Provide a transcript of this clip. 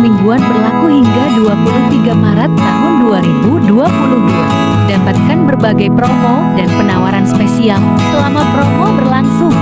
mingguan berlaku hingga 23 Maret tahun 2022. Dapatkan berbagai promo dan penawaran spesial selama promo berlangsung.